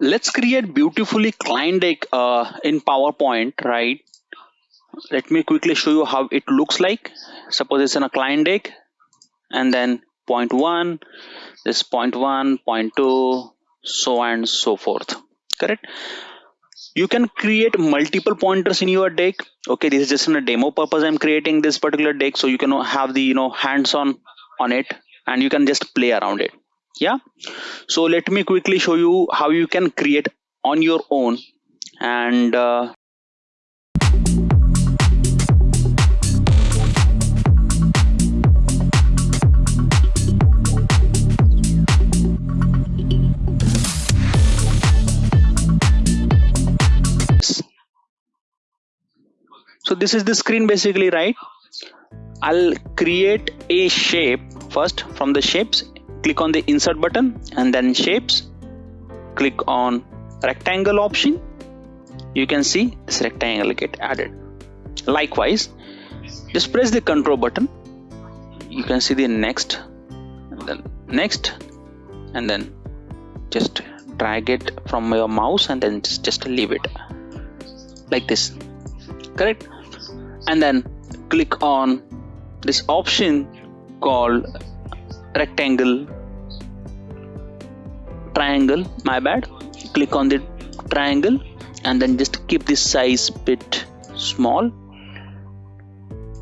let's create beautifully client deck uh, in PowerPoint, right? Let me quickly show you how it looks like. Suppose it's in a client deck and then point one, this point one, point two, so and so forth. Correct? You can create multiple pointers in your deck. Okay, this is just in a demo purpose. I'm creating this particular deck so you can have the you know hands-on on it and you can just play around it yeah. So let me quickly show you how you can create on your own. And uh, so this is the screen basically right? I'll create a shape first from the shapes click on the insert button and then shapes click on rectangle option. You can see this rectangle get added. Likewise just press the control button. You can see the next and then next and then just drag it from your mouse and then just, just leave it like this. Correct? And then click on this option called rectangle triangle my bad. Click on the triangle and then just keep this size bit small.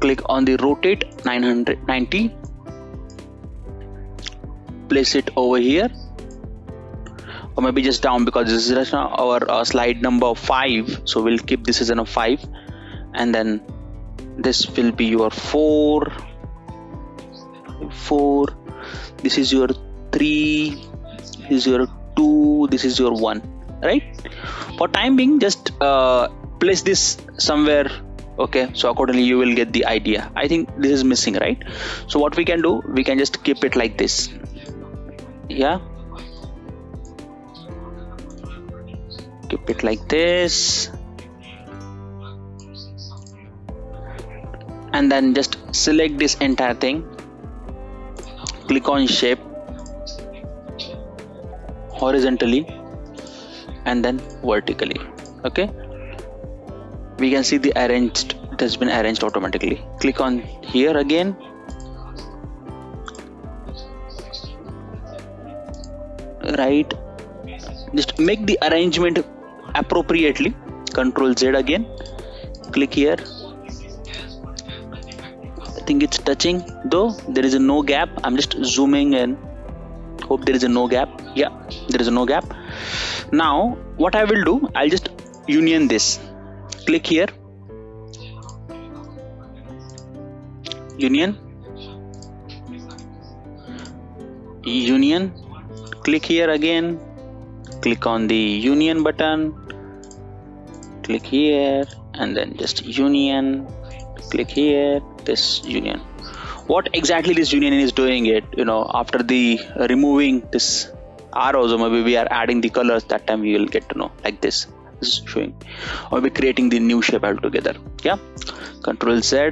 Click on the rotate 990 place it over here. Or maybe just down because this is our uh, slide number 5 so we'll keep this as a 5 and then this will be your 4 4 this is your 3 this is your 2 this is your 1 right? For time being just uh, place this somewhere okay? So accordingly you will get the idea. I think this is missing right? So what we can do we can just keep it like this. Yeah? Keep it like this. And then just select this entire thing click on shape horizontally and then vertically okay? We can see the arranged it has been arranged automatically. Click on here again. Right. Just make the arrangement appropriately. Control z again. Click here think it's touching. Though there is a no gap. I'm just zooming in. Hope there is a no gap. Yeah there is a no gap. Now what i will do i'll just union this. Click here. Union. Union. Click here again. Click on the union button. Click here. And then just union. Click here this union. What exactly this union is doing it you know after the removing this arrows or maybe we are adding the colors that time we will get to know like this. This is showing. Or maybe creating the new shape altogether. Yeah. Control z.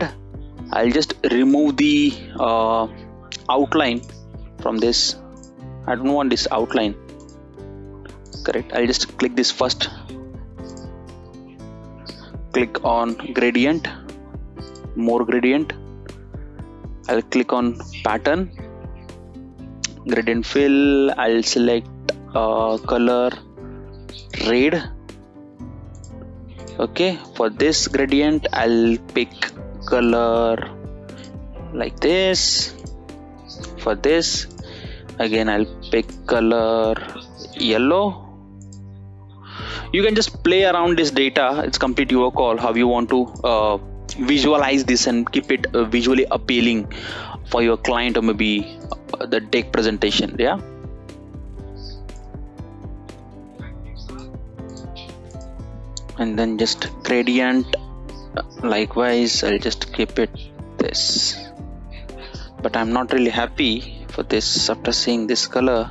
I'll just remove the uh, outline from this. I don't want this outline. Correct. I'll just click this first. Click on gradient more gradient I'll click on pattern gradient fill I'll select uh, color red. Okay for this gradient I'll pick color like this. For this again I'll pick color yellow. You can just play around this data. It's complete your call how you want to uh, visualize this and keep it uh, visually appealing for your client or maybe uh, the deck presentation yeah? And then just gradient likewise I'll just keep it this. But I'm not really happy for this after seeing this color.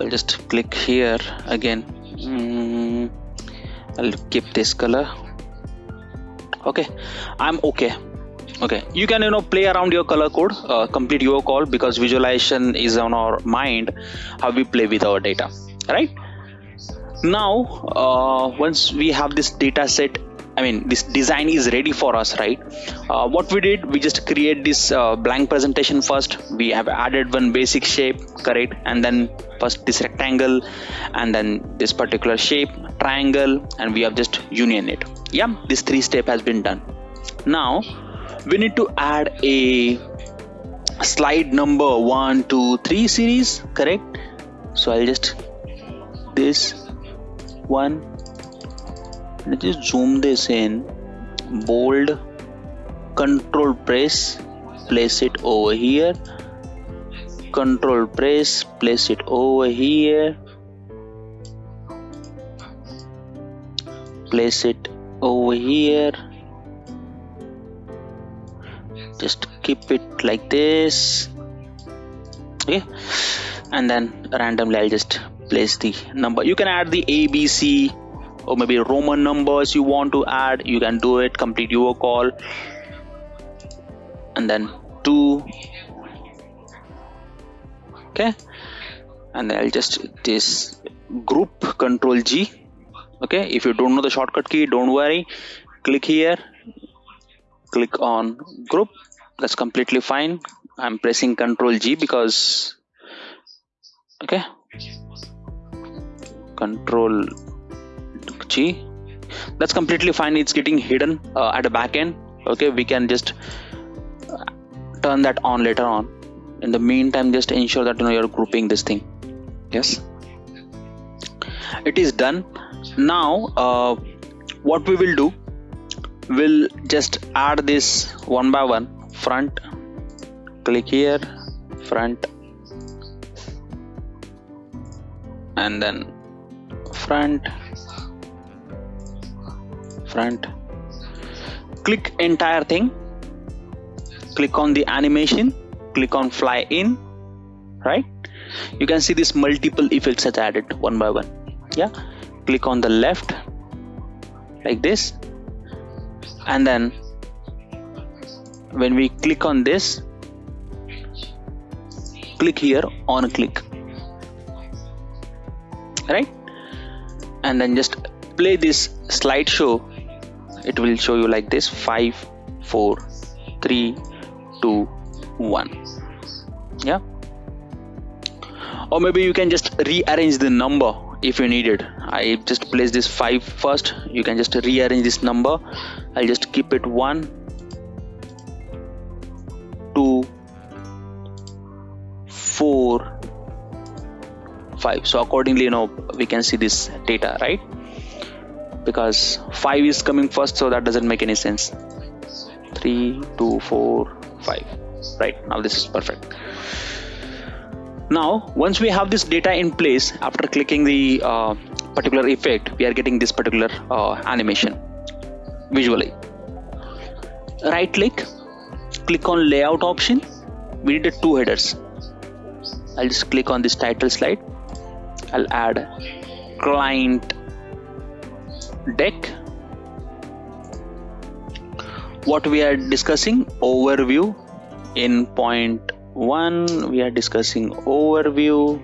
I'll just click here again. Mm, I'll keep this color okay. I'm okay. Okay. You can you know play around your color code uh, complete your call because visualization is on our mind how we play with our data. Right? Now uh, once we have this data set I mean this design is ready for us right? Uh, what we did we just create this uh, blank presentation first. We have added one basic shape correct? And then first this rectangle and then this particular shape triangle and we have just union it yeah this three step has been done. Now we need to add a slide number one two three series correct? So i'll just this one let's just zoom this in. Bold control press place it over here. Control press place it over here. Place it over here. Just keep it like this. Okay. And then randomly I'll just place the number. You can add the ABC or maybe roman numbers you want to add. You can do it. Complete your call. And then 2 okay. And i'll just this group control g okay if you don't know the shortcut key don't worry. Click here. Click on group. That's completely fine. I'm pressing control g because okay. Control G. That's completely fine. It's getting hidden uh, at the back end. Okay we can just uh, turn that on later on. In the meantime just ensure that you know you're grouping this thing. Yes it is done. Now uh, what we will do we'll just add this one by one. Front click here front and then front front. Click entire thing. Click on the animation. Click on fly in. Right? You can see this multiple effects that added one by one yeah. Click on the left like this. And then when we click on this click here on click. Right? And then just play this slideshow. It will show you like this. 5 4 3 2 1 yeah? Or maybe you can just rearrange the number if you need it. I just place this 5 first. You can just rearrange this number. I'll just keep it 1 2 4 5 so accordingly you know we can see this data right? Because 5 is coming first so that doesn't make any sense. 3 2 4 5 right? Now this is perfect now once we have this data in place after clicking the uh, particular effect we are getting this particular uh, animation visually. Right click click on layout option. We need two headers. I'll just click on this title slide. I'll add client deck. What we are discussing overview in point one we are discussing overview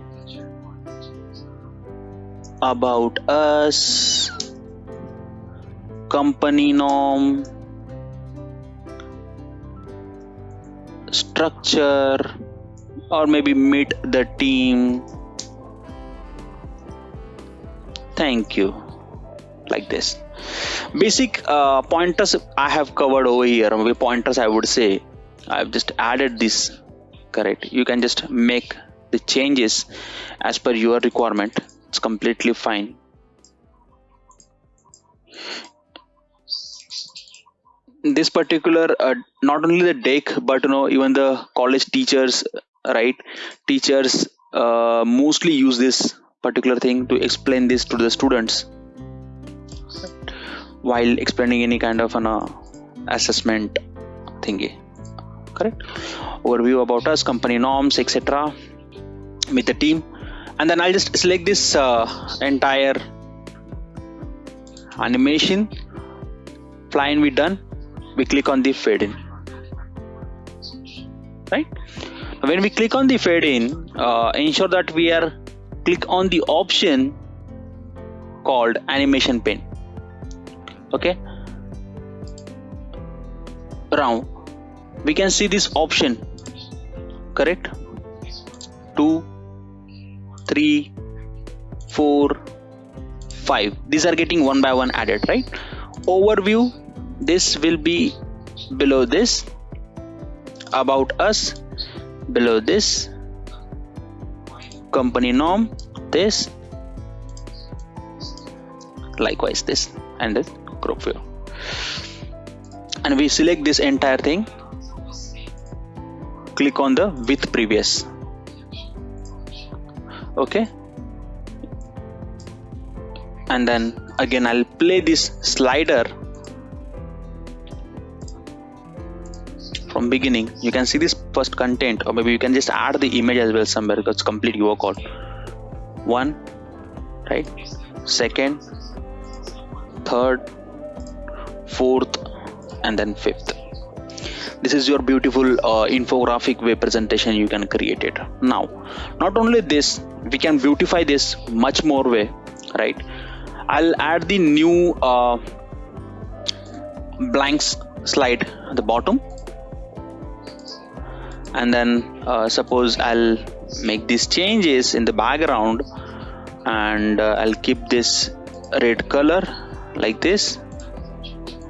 about us company norm structure or maybe meet the team. Thank you. Like this. Basic uh, pointers i have covered over here. Maybe pointers i would say. I've just added this correct. You can just make the changes as per your requirement. It's completely fine. This particular uh, not only the deck but you know even the college teachers right teachers uh, mostly use this particular thing to explain this to the students while explaining any kind of an uh, assessment thingy correct overview about us company norms etc with the team. And then i'll just select this uh, entire animation. Flying we done. We click on the fade in. Right? When we click on the fade in uh, ensure that we are click on the option called animation pane. Okay? Now we can see this option correct? Two three four five. These are getting one by one added right? Overview this will be below this about us below this company norm this likewise this and this group view. And we select this entire thing click on the with previous. Okay? And then again I'll play this slider from beginning. You can see this first content or maybe you can just add the image as well somewhere because complete your call. One right? Second third fourth and then fifth this is your beautiful uh, infographic way presentation you can create it. Now not only this we can beautify this much more way right? I'll add the new uh, blanks slide at the bottom. And then uh, suppose I'll make these changes in the background and uh, I'll keep this red color like this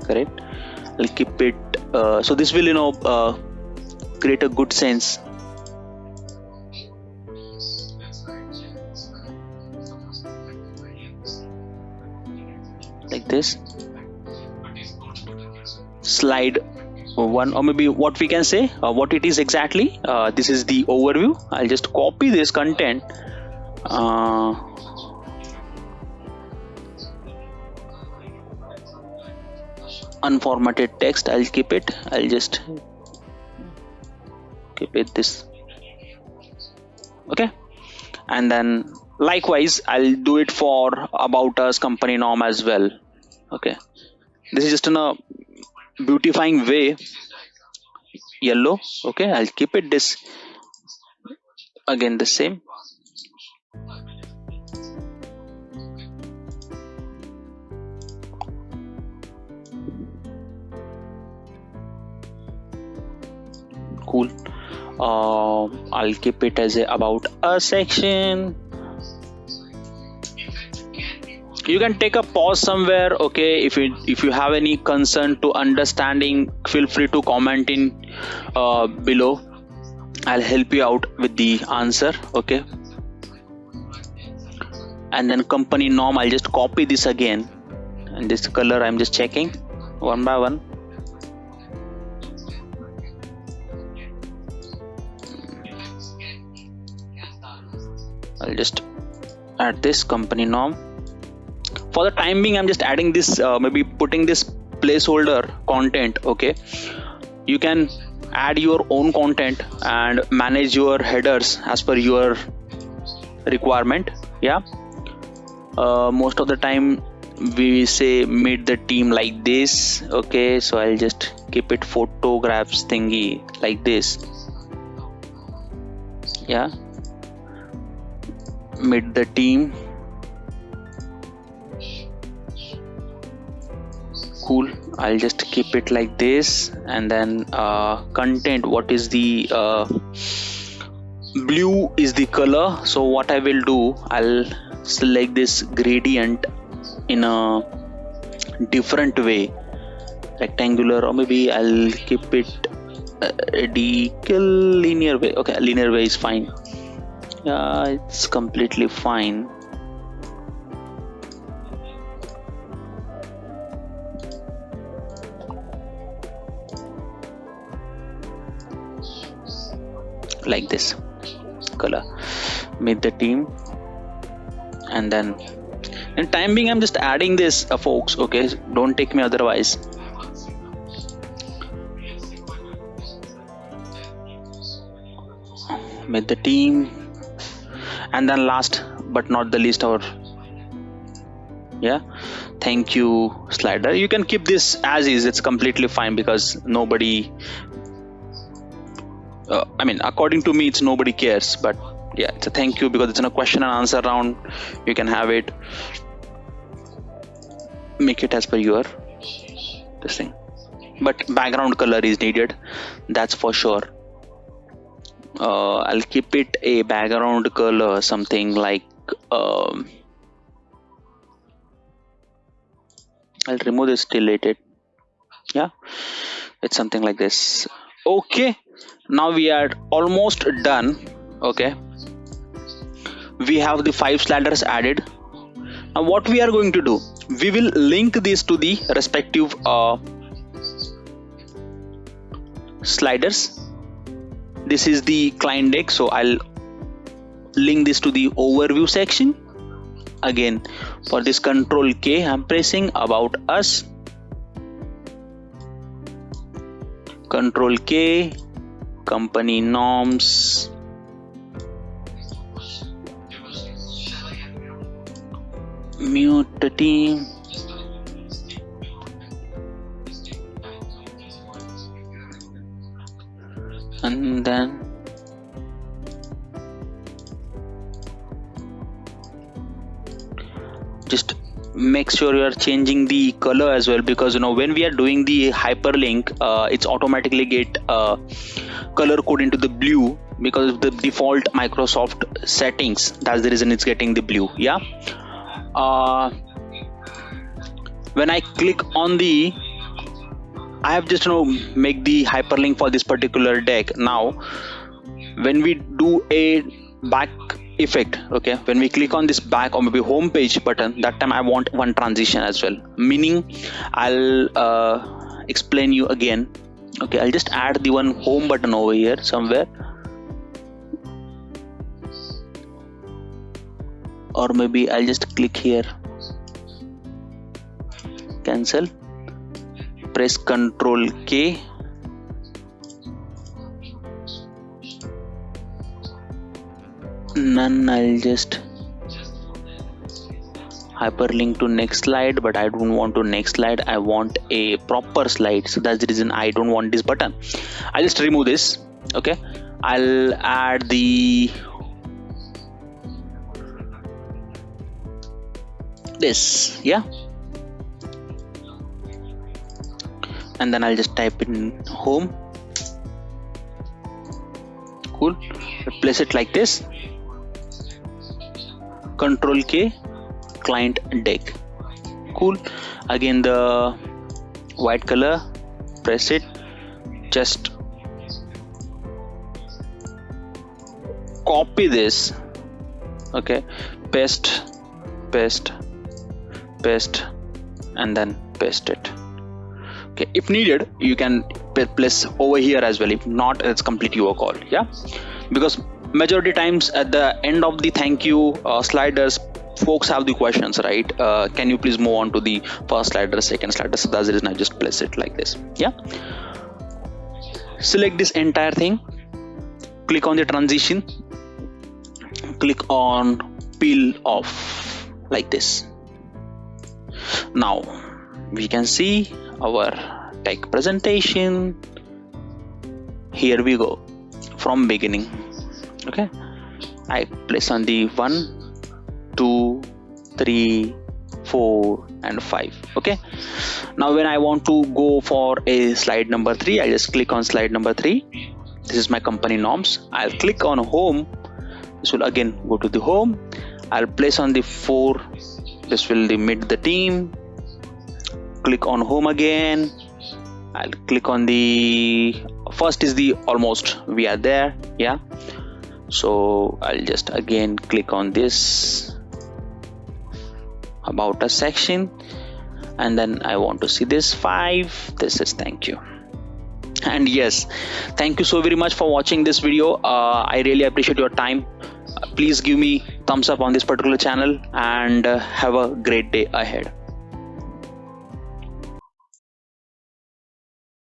correct? I'll keep it uh, so this will you know uh, create a good sense. Like this. Slide one or maybe what we can say uh, what it is exactly. Uh, this is the overview. I'll just copy this content unformatted text. I'll keep it. I'll just keep it this. Okay? And then likewise I'll do it for about us company norm as well. Okay? This is just in a beautifying way. Yellow. Okay? I'll keep it this. Again the same cool uh, I'll keep it as a about a section. You can take a pause somewhere okay? If you if you have any concern to understanding feel free to comment in uh, below. I'll help you out with the answer okay? And then company norm i'll just copy this again. And this color i'm just checking one by one i'll just add this company norm. For the time being i'm just adding this uh, maybe putting this placeholder content okay? You can add your own content and manage your headers as per your requirement yeah? Uh, most of the time we say meet the team like this okay? So i'll just keep it photographs thingy like this. Yeah meet the team. Cool. I'll just keep it like this and then uh, content what is the uh, blue is the color. So what i will do i'll select this gradient in a different way. Rectangular or maybe i'll keep it radical linear way. Okay linear way is fine yeah it's completely fine. Like this color. Meet the team. And then in time being i'm just adding this uh, folks okay? Don't take me otherwise. Meet the team and then last but not the least our yeah thank you slider you can keep this as is it's completely fine because nobody uh, I mean, according to me, it's nobody cares. But yeah, it's a thank you because it's in a question and answer round. You can have it. make it as per your this thing but background color is needed that's for sure uh, I'll keep it a background color something like um, I'll remove this deleted. Yeah it's something like this. Okay now we are almost done. Okay we have the five sliders added. Now what we are going to do we will link this to the respective uh, sliders this is the client deck so I'll link this to the overview section. Again for this control K I'm pressing about us. Control K company norms. Mute the team then. Just make sure you are changing the color as well because you know when we are doing the hyperlink uh, it's automatically get uh, color code into the blue because of the default microsoft settings. That's the reason it's getting the blue yeah? Uh, when i click on the I have just you know make the hyperlink for this particular deck. Now when we do a back effect okay when we click on this back or maybe home page button that time I want one transition as well. Meaning I'll uh, explain you again. Okay I'll just add the one home button over here somewhere. Or maybe I'll just click here. Cancel press Ctrl K. None. I'll just hyperlink to next slide but I don't want to next slide. I want a proper slide. So that's the reason I don't want this button. I'll just remove this okay? I'll add the this yeah and then I'll just type in home. Cool. Place it like this. Control K client deck. Cool. Again the white color press it. Just copy this. Okay. Paste paste paste and then paste it okay if needed you can place over here as well if not it's completely your call yeah? Because majority times at the end of the thank you uh, sliders folks have the questions right? Uh, can you please move on to the first slider second slider? So that's the reason i just place it like this yeah? Select this entire thing. Click on the transition. Click on peel off like this. Now we can see our tech presentation. Here we go. From beginning. Okay? I place on the one two three four and five. Okay? Now when i want to go for a slide number three i just click on slide number three. This is my company norms. I'll click on home. This will again go to the home. I'll place on the four. This will limit the team click on home again. I'll click on the first is the almost we are there yeah. So I'll just again click on this about a section and then I want to see this five this is thank you. And yes thank you so very much for watching this video. Uh, I really appreciate your time. Uh, please give me thumbs up on this particular channel and uh, have a great day ahead